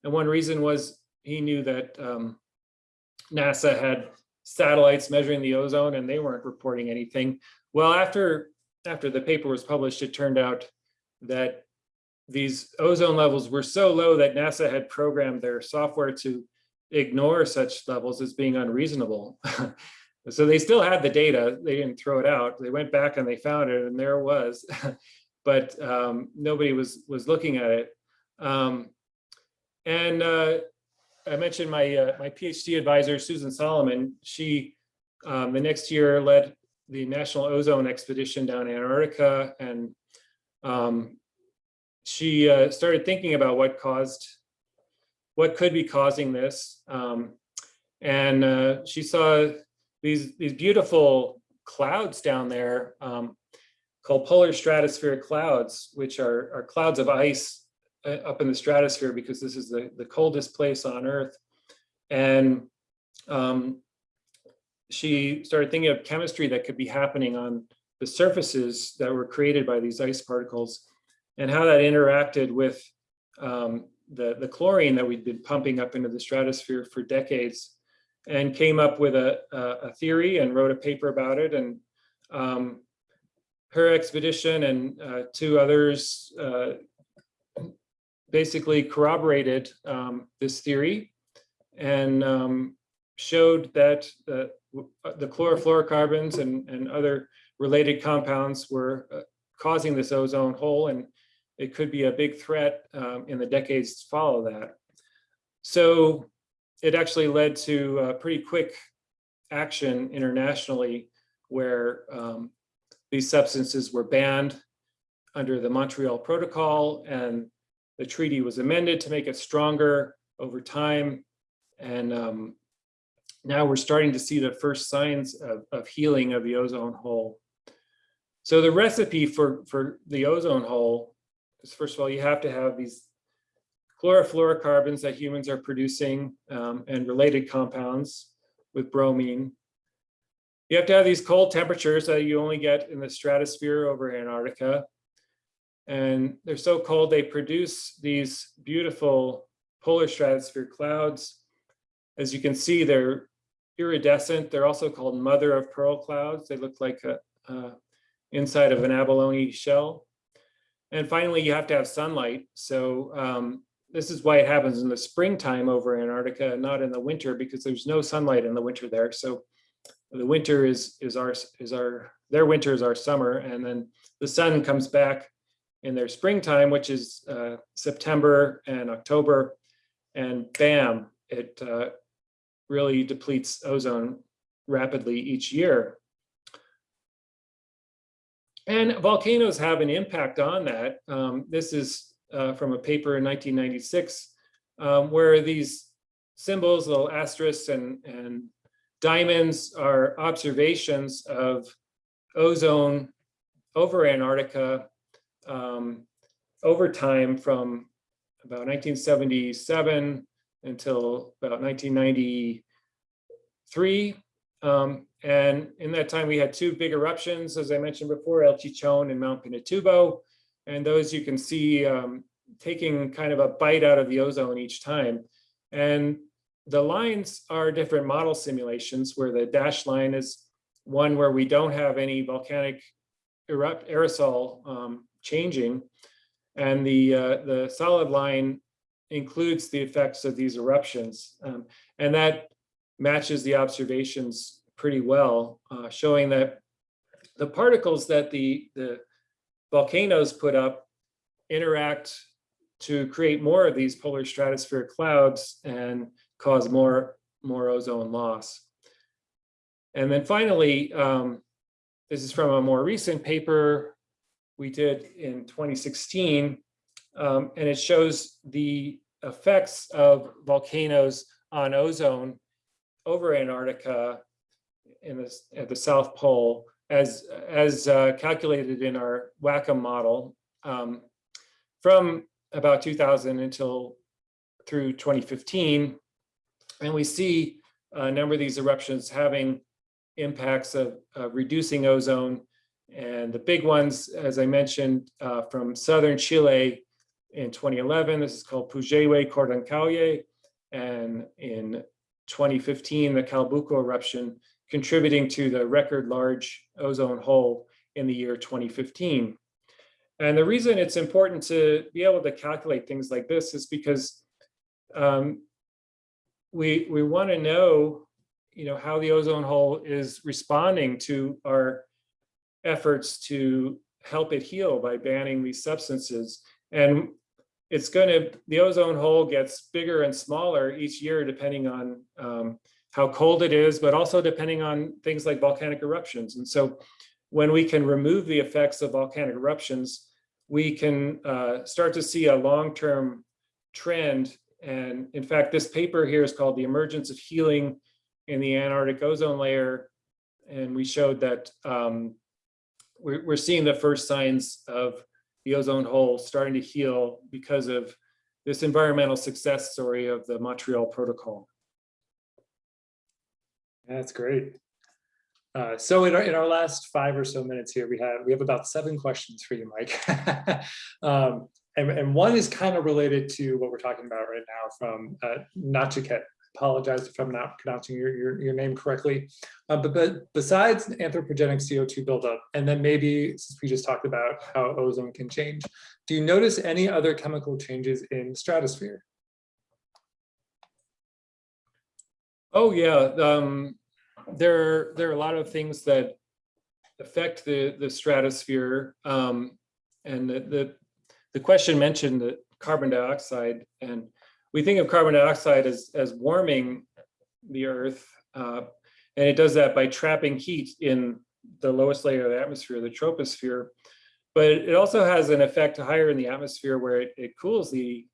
And one reason was he knew that um, NASA had satellites measuring the ozone and they weren't reporting anything. Well, after, after the paper was published, it turned out that these ozone levels were so low that NASA had programmed their software to ignore such levels as being unreasonable. so they still had the data, they didn't throw it out. They went back and they found it and there it was, but um, nobody was, was looking at it. Um, and uh, I mentioned my uh, my PhD advisor, Susan Solomon. She um, the next year led the National Ozone Expedition down Antarctica, and um, she uh, started thinking about what caused, what could be causing this. Um, and uh, she saw these these beautiful clouds down there um, called polar stratospheric clouds, which are, are clouds of ice uh, up in the stratosphere because this is the, the coldest place on Earth. And um, she started thinking of chemistry that could be happening on the surfaces that were created by these ice particles and how that interacted with um, the, the chlorine that we'd been pumping up into the stratosphere for decades and came up with a, a, theory and wrote a paper about it. And um, her expedition and uh, two others uh, basically corroborated um, this theory and um, showed that uh, the chlorofluorocarbons and, and other related compounds were uh, causing this ozone hole and it could be a big threat um, in the decades to follow that. So it actually led to pretty quick action internationally where um, these substances were banned under the Montreal Protocol and the treaty was amended to make it stronger over time. And um, now we're starting to see the first signs of, of healing of the ozone hole. So the recipe for, for the ozone hole first of all, you have to have these chlorofluorocarbons that humans are producing um, and related compounds with bromine. You have to have these cold temperatures that you only get in the stratosphere over Antarctica. And they're so cold, they produce these beautiful polar stratosphere clouds. As you can see, they're iridescent. They're also called mother of pearl clouds. They look like a, inside of an abalone shell. And finally, you have to have sunlight. So um, this is why it happens in the springtime over Antarctica, not in the winter, because there's no sunlight in the winter there. So the winter is is our is our their winter is our summer, and then the sun comes back in their springtime, which is uh, September and October, and bam, it uh, really depletes ozone rapidly each year. And volcanoes have an impact on that. Um, this is uh, from a paper in 1996, um, where these symbols, little asterisks and, and diamonds are observations of ozone over Antarctica um, over time from about 1977 until about 1993. Um, and in that time, we had two big eruptions, as I mentioned before, El Chichon and Mount Pinatubo. And those you can see um, taking kind of a bite out of the ozone each time. And the lines are different model simulations where the dashed line is one where we don't have any volcanic erupt aerosol um, changing. And the, uh, the solid line includes the effects of these eruptions. Um, and that matches the observations pretty well, uh, showing that the particles that the, the volcanoes put up interact to create more of these polar stratospheric clouds and cause more, more ozone loss. And then finally, um, this is from a more recent paper we did in 2016, um, and it shows the effects of volcanoes on ozone over Antarctica in the, at the South Pole as, as uh, calculated in our WACCM model um, from about 2000 until through 2015. And we see a number of these eruptions having impacts of, of reducing ozone. And the big ones, as I mentioned, uh, from southern Chile in 2011, this is called Puyehue-Cordón Caulle. And in 2015, the Calbuco eruption contributing to the record large ozone hole in the year 2015. And the reason it's important to be able to calculate things like this is because um, we, we want to know, you know, how the ozone hole is responding to our efforts to help it heal by banning these substances. And it's going to, the ozone hole gets bigger and smaller each year depending on um, how cold it is, but also depending on things like volcanic eruptions. And so when we can remove the effects of volcanic eruptions, we can uh, start to see a long-term trend. And in fact, this paper here is called The Emergence of Healing in the Antarctic Ozone Layer. And we showed that um, we're, we're seeing the first signs of the ozone hole starting to heal because of this environmental success story of the Montreal Protocol. That's great. Uh, so in our, in our last five or so minutes here, we have we have about seven questions for you, Mike. um, and, and one is kind of related to what we're talking about right now from uh, Nachiket. Apologize if I'm not pronouncing your, your, your name correctly. Uh, but, but besides anthropogenic CO2 buildup, and then maybe since we just talked about how ozone can change, do you notice any other chemical changes in the stratosphere? Oh, yeah. Um, there, there are a lot of things that affect the, the stratosphere. Um, and the, the, the question mentioned that carbon dioxide, and we think of carbon dioxide as, as warming the earth. Uh, and it does that by trapping heat in the lowest layer of the atmosphere, the troposphere. But it also has an effect higher in the atmosphere where it, it cools the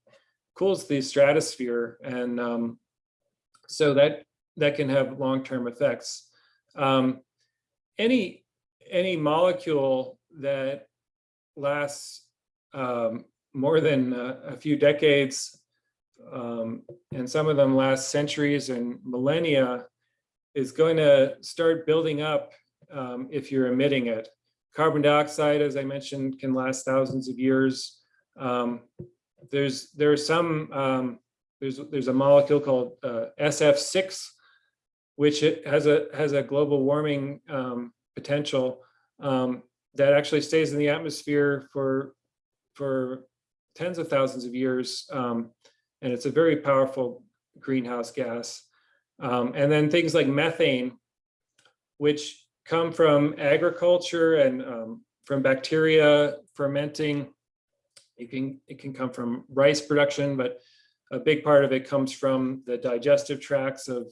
cools the stratosphere. And um, so that that can have long-term effects. Um, any, any molecule that lasts um, more than a, a, few decades, um, and some of them last centuries and millennia, is going to start building up um, if you're emitting it. carbon dioxide, as I mentioned, can last thousands of years. Um, there's there are some um, there's there's a molecule called uh, SF6, which has a has a global warming um, potential um, that actually stays in the atmosphere for for tens of thousands of years, um, and it's a very powerful greenhouse gas. Um, and then things like methane, which come from agriculture and um, from bacteria fermenting. It can, it can come from rice production, but a big part of it comes from the digestive tracts of,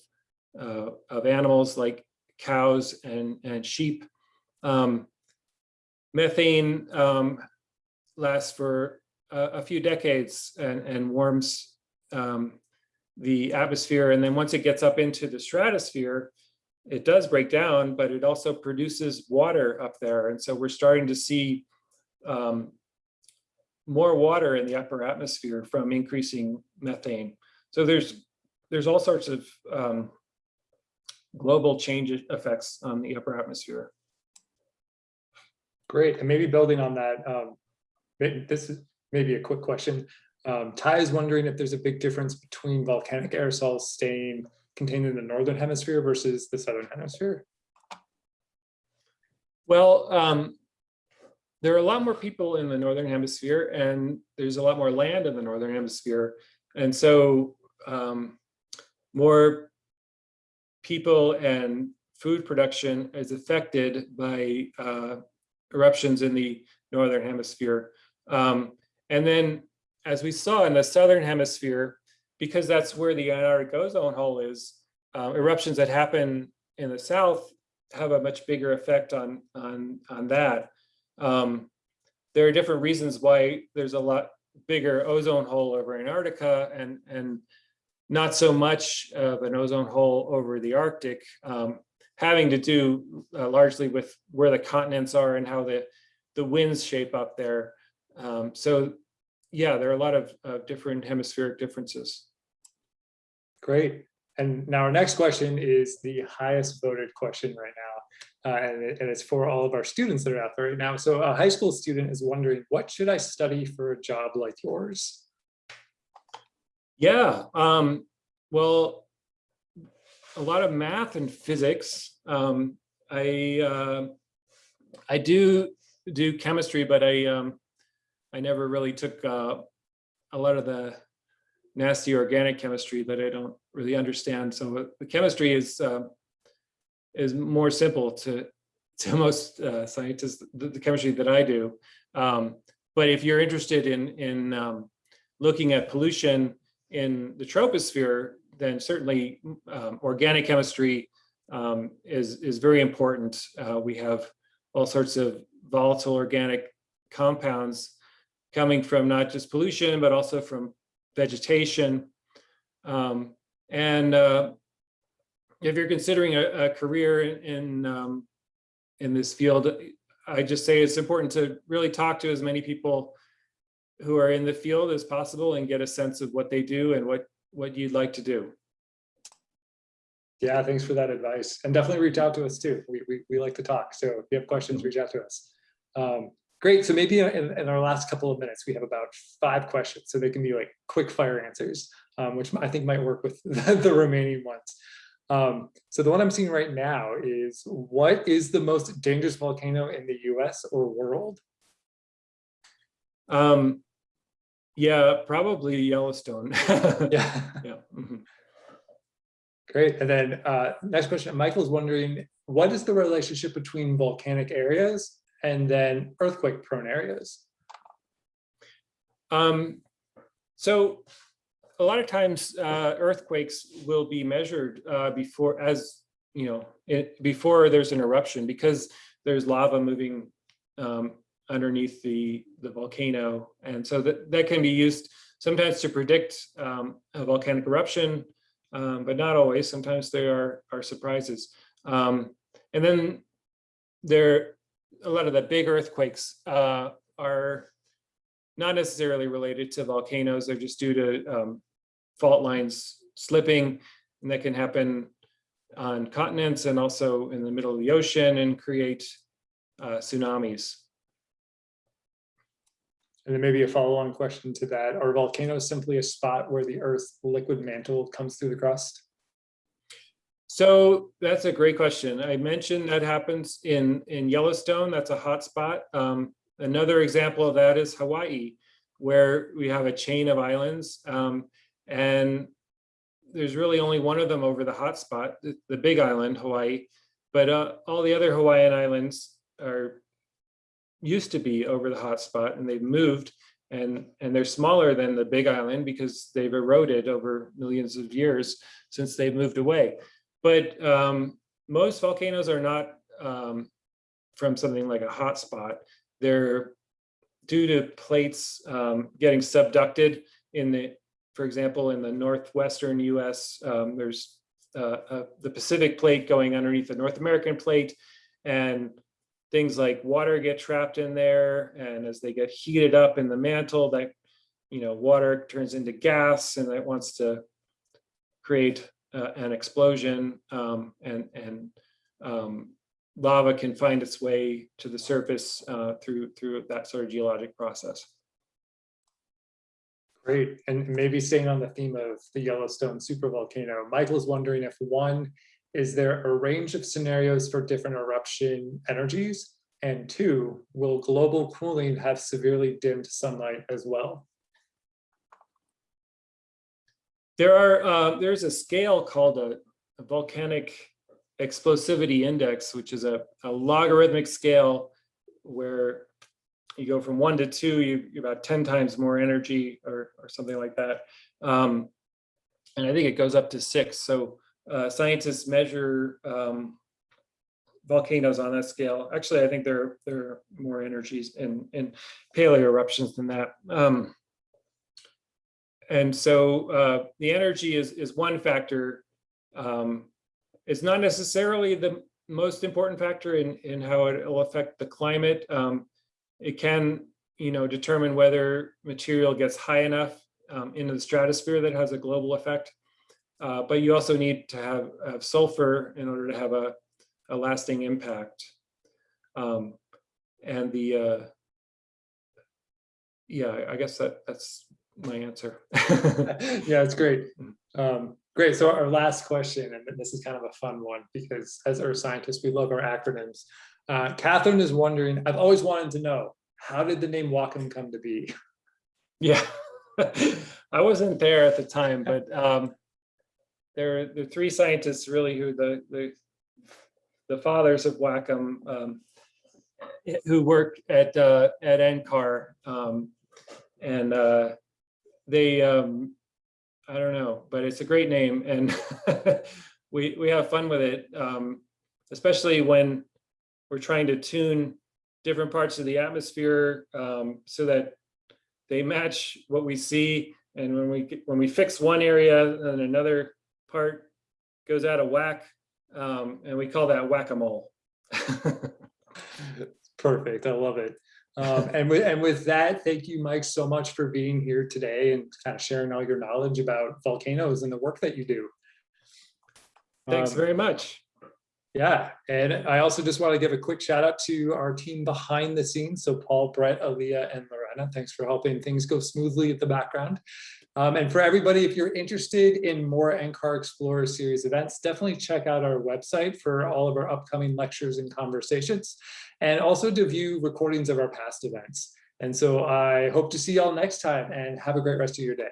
uh, of animals like cows and, and sheep. Um, methane um, lasts for a, a, few decades and, and warms um, the atmosphere. And then once it gets up into the stratosphere, it does break down, but it also produces water up there. And so we're starting to see um, more water in the upper atmosphere from increasing methane. So there's there's all sorts of um, global change effects on the upper atmosphere. Great, and maybe building on that, um, this is maybe a quick question. Um, Ty is wondering if there's a big difference between volcanic aerosols staying contained in the northern hemisphere versus the southern hemisphere. Well, um, there are a lot more people in the northern hemisphere and there's a lot more land in the northern hemisphere. And so um, more people and food production is affected by uh, eruptions in the northern hemisphere. Um, and then as we saw in the southern hemisphere, because that's where the Antarctic ozone hole is, uh, eruptions that happen in the south have a much bigger effect on, on, on that. Um, there are different reasons why there's a lot bigger ozone hole over Antarctica and, and not so much of an ozone hole over the Arctic, um, having to do uh, largely with where the continents are and how the, the winds shape up there. Um, so yeah, there are a lot of uh, different hemispheric differences. Great. And now our next question is the highest voted question right now. Uh, and, it, and, it's for all of our students that are out there right now. So a high school student is wondering, what should I study for a job like yours? Yeah, um, well, a lot of math and physics. Um, I uh, I do do chemistry, but I um, I never really took uh, a lot of the nasty organic chemistry that I don't really understand. So the chemistry is uh, is more simple to to most uh, scientists, the, the, chemistry that I do. Um, but if you're interested in in um, looking at pollution in the troposphere, then certainly um, organic chemistry um, is is very important. Uh, we have all sorts of volatile organic compounds coming from not just pollution, but also from vegetation. Um, and uh, if you're considering a, a career in, in, um, in this field, I just say it's important to really talk to as many people who are in the field as possible and get a sense of what they do and what, what you'd like to do. Yeah, thanks for that advice. And definitely reach out to us too. We, we, we like to talk. So if you have questions, reach out to us. Um, Great. So maybe in, in, our last couple of minutes, we have about five questions. So they can be like quick fire answers, um, which I think might work with the, the remaining ones. Um, so the one I'm seeing right now is what is the most dangerous volcano in the US or world? Um, yeah, probably Yellowstone. yeah. yeah. Mm -hmm. Great. And then uh, next question, Michael is wondering, what is the relationship between volcanic areas and then earthquake prone areas? Um, so a lot of times uh, earthquakes will be measured uh, before as you know it, before there's an eruption because there's lava moving um, underneath the the volcano and so that that can be used sometimes to predict um, a volcanic eruption um, but not always sometimes there are are surprises um, and then there a lot of the big earthquakes uh, are not necessarily related to volcanoes. They're just due to um, fault lines slipping, and that can happen on continents and also in the middle of the ocean and create uh, tsunamis. And then maybe a follow-on question to that, are volcanoes simply a spot where the Earth's liquid mantle comes through the crust? So that's a great question. I mentioned that happens in, in Yellowstone. That's a hot spot. Um, another example of that is Hawaii, where we have a chain of islands. Um, and there's really only one of them over the hot spot, the, the big island, Hawaii. But uh, all the other Hawaiian islands are used to be over the hotspot and they've moved and, and they're smaller than the big island because they've eroded over millions of years since they've moved away. But um, most volcanoes are not um, from something like a hotspot. They're due to plates um, getting subducted in the, for example, in the northwestern US, um, there's uh, uh, the Pacific plate going underneath the North American plate and things like water get trapped in there. And as they get heated up in the mantle, that, you know, water turns into gas and that wants to create uh, an explosion um, and, and um, lava can find its way to the surface uh, through, through that sort of geologic process. Great, and maybe staying on the theme of the Yellowstone supervolcano, Michael's wondering if one, is there a range of scenarios for different eruption energies? And two, will global cooling have severely dimmed sunlight as well? There are, uh, there's a scale called a, a volcanic explosivity index, which is a, a logarithmic scale where you go from one to two, you you're about 10 times more energy or, or something like that. Um, and I think it goes up to six. So uh, scientists measure um, volcanoes on that scale. Actually, I think there, there are more energies in, in paleo eruptions than that. Um, and so uh, the energy is, is one factor. Um, it's not necessarily the most important factor in, in how it will affect the climate. Um, it can, you know, determine whether material gets high enough um, into the stratosphere that has a global effect. Uh, but you also need to have, have sulfur in order to have a, a lasting impact. Um, and the, uh, yeah, I guess that that's my answer. Yeah, it's great. Um, Great, so our last question, and this is kind of a fun one, because as earth scientists, we love our acronyms. Uh, Catherine is wondering, I've always wanted to know, how did the name WACCM come to be? Yeah, I wasn't there at the time, but um, there are the three scientists really who the the, the fathers of WACCM um, who work at uh, at NCAR, um, and uh, they um, I don't know, but it's a great name, and we we have fun with it, um, especially when we're trying to tune different parts of the atmosphere um, so that they match what we see. And when we when we fix one area, and another part goes out of whack, um, and we call that whack-a-mole. Perfect, I love it. Um, and with, and with that, thank you, Mike, so much for being here today and kind of sharing all your knowledge about volcanoes and the work that you do. Thanks Um, very much. Yeah, and I also just want to give a quick shout out to our team behind the scenes. So Paul, Brett, Aaliyah, and Thanks for helping things go smoothly at the background. Um, and for everybody, if you're interested in more NCAR Explorer series events, definitely check out our website for all of our upcoming lectures and conversations, and also to view recordings of our past events. And so I hope to see y'all next time and have a great rest of your day.